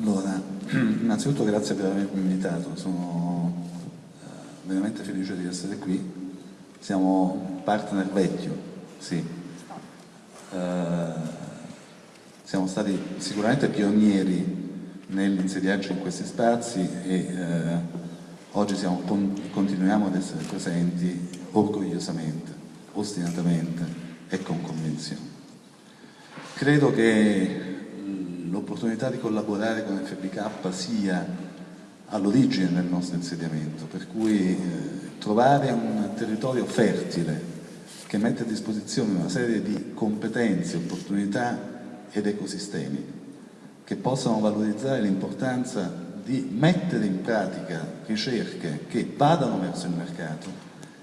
Allora, innanzitutto grazie per avermi invitato, sono eh, veramente felice di essere qui. Siamo partner vecchio, sì. Uh, siamo stati sicuramente pionieri nell'insediarci in questi spazi e uh, oggi siamo, con, continuiamo ad essere presenti orgogliosamente, ostinatamente e con convinzione. Credo che l'opportunità di collaborare con FBK sia all'origine del nostro insediamento, per cui eh, trovare un territorio fertile che mette a disposizione una serie di competenze, opportunità ed ecosistemi che possano valorizzare l'importanza di mettere in pratica ricerche che vadano verso il mercato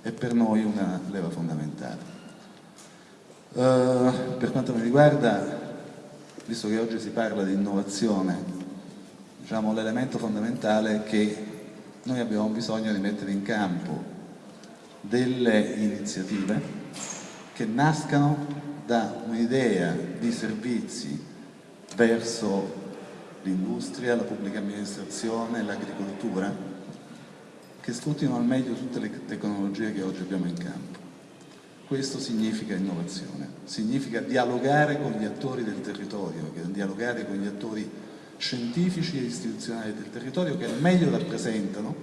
è per noi una leva fondamentale. Uh, per quanto mi riguarda visto che oggi si parla di innovazione, diciamo, l'elemento fondamentale è che noi abbiamo bisogno di mettere in campo delle iniziative che nascano da un'idea di servizi verso l'industria, la pubblica amministrazione, l'agricoltura, che sfruttino al meglio tutte le tecnologie che oggi abbiamo in campo. Questo significa innovazione, significa dialogare con gli attori del territorio, dialogare con gli attori scientifici e istituzionali del territorio che meglio rappresentano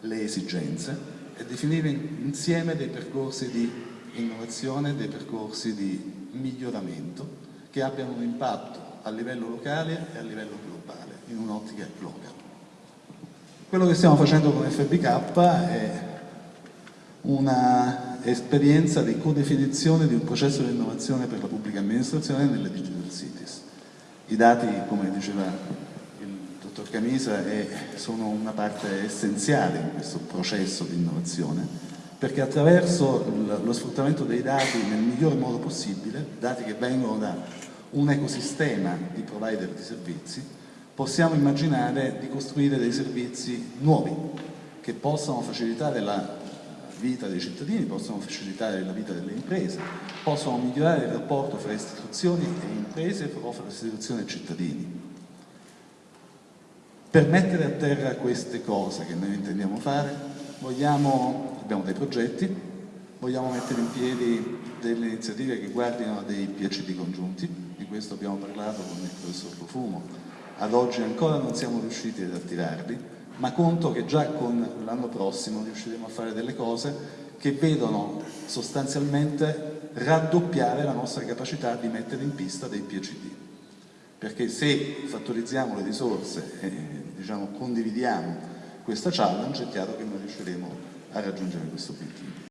le esigenze e definire insieme dei percorsi di innovazione, dei percorsi di miglioramento che abbiano un impatto a livello locale e a livello globale, in un'ottica globale. Quello che stiamo facendo con FBK è una esperienza di codefinizione di un processo di innovazione per la pubblica amministrazione nelle digital cities. I dati, come diceva il dottor Camisa, è, sono una parte essenziale in questo processo di innovazione perché attraverso lo sfruttamento dei dati nel miglior modo possibile, dati che vengono da un ecosistema di provider di servizi, possiamo immaginare di costruire dei servizi nuovi che possano facilitare la vita dei cittadini, possono facilitare la vita delle imprese, possono migliorare il rapporto fra istituzioni e imprese o fra istituzioni e cittadini. Per mettere a terra queste cose che noi intendiamo fare, vogliamo, abbiamo dei progetti, vogliamo mettere in piedi delle iniziative che guardino dei PhD congiunti, di questo abbiamo parlato con il professor Profumo, ad oggi ancora non siamo riusciti ad attirarli, ma conto che già con l'anno prossimo riusciremo a fare delle cose che vedono sostanzialmente raddoppiare la nostra capacità di mettere in pista dei PhD. Perché se fattorizziamo le risorse e diciamo, condividiamo questa challenge è chiaro che noi riusciremo a raggiungere questo obiettivo.